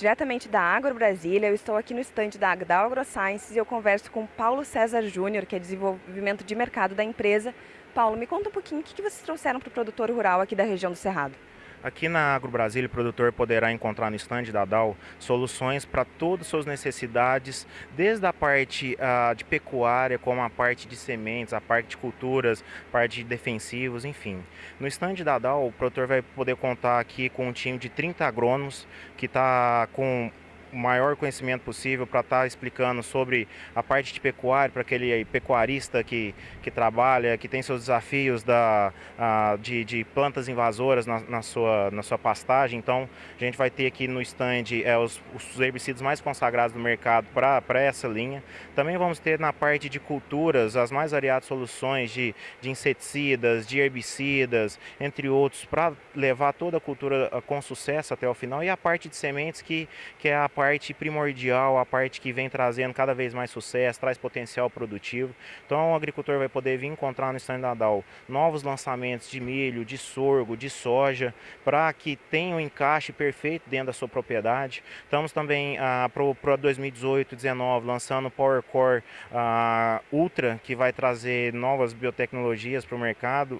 Diretamente da Agro Brasília, eu estou aqui no estande da Agdal AgroSciences e eu converso com Paulo César Júnior, que é desenvolvimento de mercado da empresa. Paulo, me conta um pouquinho o que vocês trouxeram para o produtor rural aqui da região do Cerrado. Aqui na Agro Brasília, o produtor poderá encontrar no estande da DAO soluções para todas as suas necessidades, desde a parte uh, de pecuária, como a parte de sementes, a parte de culturas, parte de defensivos, enfim. No estande da DAO, o produtor vai poder contar aqui com um time de 30 agrônomos que está com o maior conhecimento possível para estar tá explicando sobre a parte de pecuária, para aquele pecuarista que, que trabalha, que tem seus desafios da, a, de, de plantas invasoras na, na, sua, na sua pastagem. Então, a gente vai ter aqui no stand é, os, os herbicidas mais consagrados do mercado para essa linha. Também vamos ter na parte de culturas as mais variadas soluções de, de inseticidas, de herbicidas, entre outros, para levar toda a cultura com sucesso até o final. E a parte de sementes, que, que é a parte primordial, a parte que vem trazendo cada vez mais sucesso, traz potencial produtivo. Então o agricultor vai poder vir encontrar no stand Nadal novos lançamentos de milho, de sorgo, de soja, para que tenha um encaixe perfeito dentro da sua propriedade. Estamos também ah, para 2018 2019 lançando o Power Core ah, Ultra, que vai trazer novas biotecnologias para o mercado,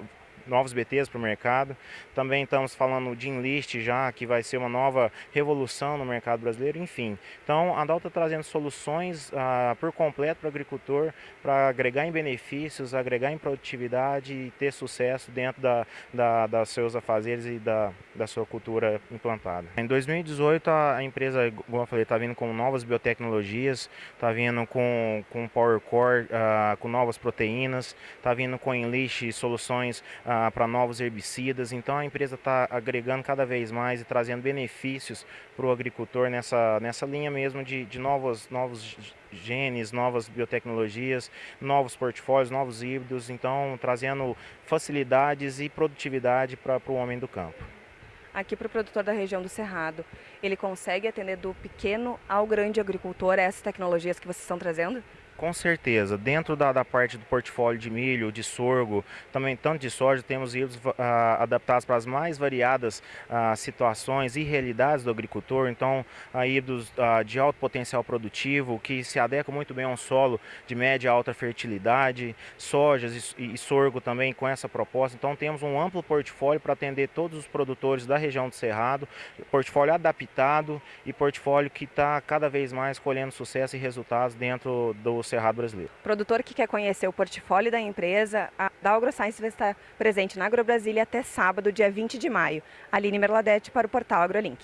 novos BTs para o mercado. Também estamos falando de Enlist já, que vai ser uma nova revolução no mercado brasileiro, enfim. Então, a Dal está trazendo soluções ah, por completo para o agricultor, para agregar em benefícios, agregar em produtividade e ter sucesso dentro da, da, das seus afazeres e da, da sua cultura implantada. Em 2018, a empresa, como eu falei, está vindo com novas biotecnologias, está vindo com, com Power Core, ah, com novas proteínas, está vindo com Enlist soluções ah, para novos herbicidas. Então a empresa está agregando cada vez mais e trazendo benefícios para o agricultor nessa, nessa linha mesmo de, de novos, novos genes, novas biotecnologias, novos portfólios, novos híbridos, então trazendo facilidades e produtividade para o homem do campo aqui para o produtor da região do Cerrado, ele consegue atender do pequeno ao grande agricultor essas tecnologias que vocês estão trazendo? Com certeza. Dentro da, da, parte do portfólio de milho, de sorgo, também tanto de soja, temos híbridos uh, adaptados para as mais variadas uh, situações e realidades do agricultor. Então, uh, híbridos uh, de alto potencial produtivo, que se adequam muito bem a um solo de média e alta fertilidade, sojas e, e sorgo também com essa proposta. Então, temos um amplo portfólio para atender todos os produtores da região do Cerrado, portfólio adaptado e portfólio que está cada vez mais colhendo sucesso e resultados dentro do Cerrado Brasileiro. Produtor que quer conhecer o portfólio da empresa, a da AgroScience vai estar presente na AgroBrasília até sábado, dia 20 de maio. Aline Merladete para o portal AgroLink.